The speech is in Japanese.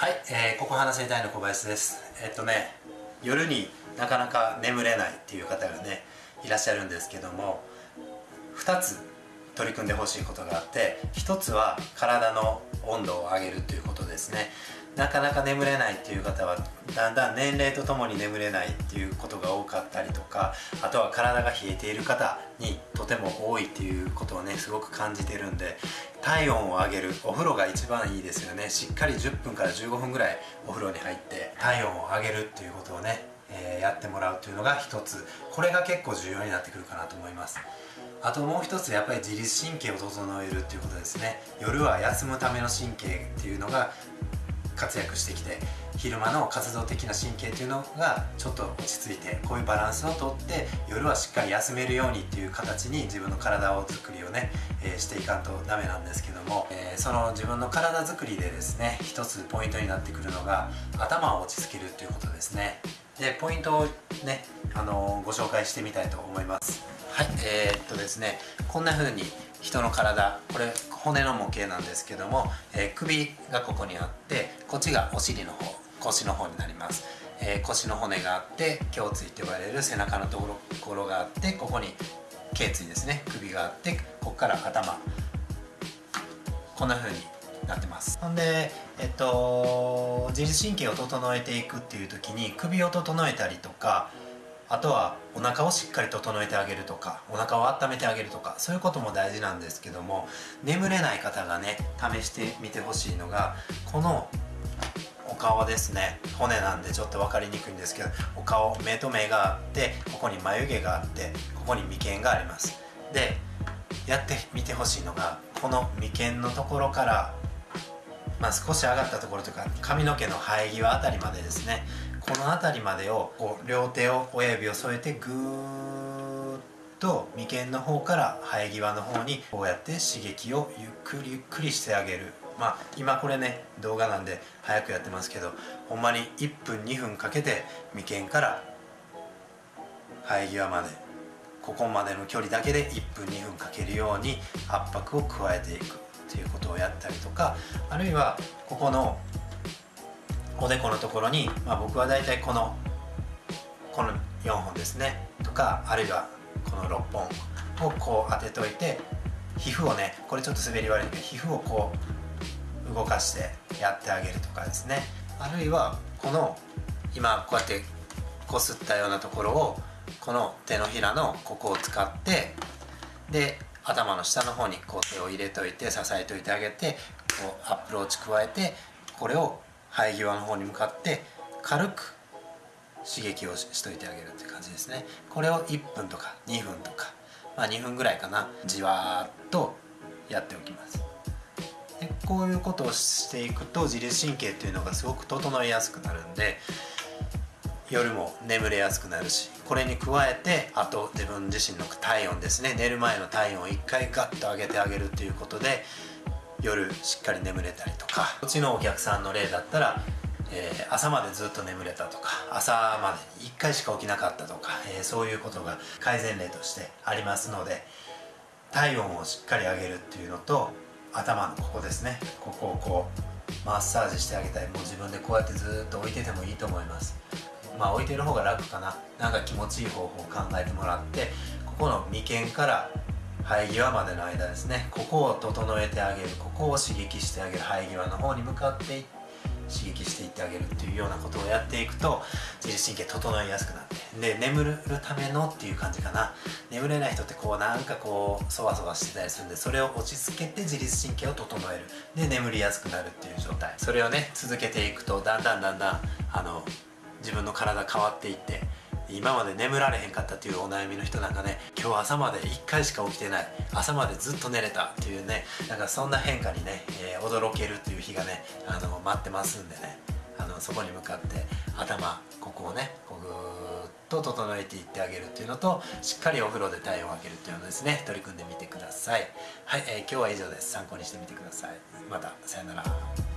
はい、えー、ここ話せたいの小林です。えっとね夜になかなか眠れないっていう方がねいらっしゃるんですけども2つ取り組んでほしいことがあって1つは体の温度を上げるということですね。なかなか眠れないっていう方はだんだん年齢とともに眠れないっていうことが多かったりとかあとは体が冷えている方にとても多いっていうことをねすごく感じてるんで体温を上げるお風呂が一番いいですよね。しっかり10分から15分ぐらいお風呂に入って体温を上げるっていうことをね、えー、やってもらうというのが一つ。これが結構重要になってくるかなと思います。あともう一つやっぱり自律神経を整えるっていうことですね。夜は休むための神経っていうのが活躍してきて昼間の活動的な神経っていうのがちょっと落ち着いてこういうバランスをとって夜はしっかり休めるようにっていう形に自分の体を作りをね、えー、していかんとダメなんですけども、えー、その自分の体作りでですね一つポイントになってくるのが頭を落ち着けるっていうことですね。でポイントをね、あのー、ご紹介してみたいと思います。はい。えー、っとですねこんな風に人の体これ骨の模型なんですけども、えー、首がここにあってこっちがお尻の方腰の方になります、えー、腰の骨があって胸椎って呼ばれる背中のところがあってここに頸椎ですね首があってここから頭。こんな風になってます。ほんでえっと自律神経を整えていくっていう時に首を整えたりとかあとはお腹をしっかり整えてあげるとかお腹を温めてあげるとかそういうことも大事なんですけども眠れない方がね試してみてほしいのがこのお顔ですね。骨なんでちょっと分かりにくいんですけどお顔目と目があってここに眉毛があってここに眉間があります。でやってみてほしいのがこの眉間のところからまあ、少し上がったところとか髪の毛の生え際あたりまでですねこの辺りまでをこう両手を親指を添えてぐーっと眉間の方から生え際の方にこうやって刺激をゆっくりゆっくりしてあげる。まあ今これね動画なんで早くやってますけどほんまに1分2分かけて眉間から生え際までここまでの距離だけで1分2分かけるように圧迫を加えていく。ということをやったりとかあるいはここのおでこのところに、まあ、僕は大体このこの4本ですねとかあるいはこの6本をこう当てといて皮膚をねこれちょっと滑り悪いんで皮膚をこう動かしてやってあげるとかですね。あるいはこの今こうやってこすったようなところをこの手のひらのここを使ってで頭の下の方にこう手を入れといて支えといてあげてこうアプローチ加えてこれを生え際の方に向かって軽く刺激をしといてあげるって感じですね。これを1分とか2分とかまあ2分ぐらいかなじわーっとやっておきます。でこういうことをしていくと自律神経っていうのがすごく整いやすくなるんで夜も眠れやすくなるしこれに加えてあと自分自身の体温ですね。寝る前の体温を1回ガッと上げてあげるっていうことで夜しっかり眠れたりとか。うちのお客さんの例だったら、えー、朝までずっと眠れたとか朝までに1回しか起きなかったとか、えー、そういうことが改善例としてありますので体温をしっかり上げるっていうのと頭のここですね。ここをこうマッサージしてあげたりもう自分でこうやってずっと置いててもいいと思います。まあ置いてる方が楽かな。なんか気持ちいい方法を考えてもらってここの眉間から生え際までの間ですね。ここを整えてあげる。ここを刺激してあげる。生え際の方に向かって刺激していってあげるっていうようなことをやっていくと自律神経整いやすくなってで眠るためのっていう感じかな。眠れない人ってこうなんかこうそわそわしてたりするんでそれを落ち着けて自律神経を整える。で眠りやすくなるっていう状態。それをね続けていくとだんだんだんだんあの自分の体変わっていって今まで眠られへんかったっていうお悩みの人なんかね今日朝まで1回しか起きてない朝までずっと寝れたっていうねなんかそんな変化にね、えー、驚けるっていう日がねあの待ってますんでねあのそこに向かって頭ここをねこうぐーっと整えていってあげるっていうのとしっかりお風呂で体温を上げるっていうのですね取り組んでみてください。はい、えー、今日は以上です。参考にしてみてください。またさよなら。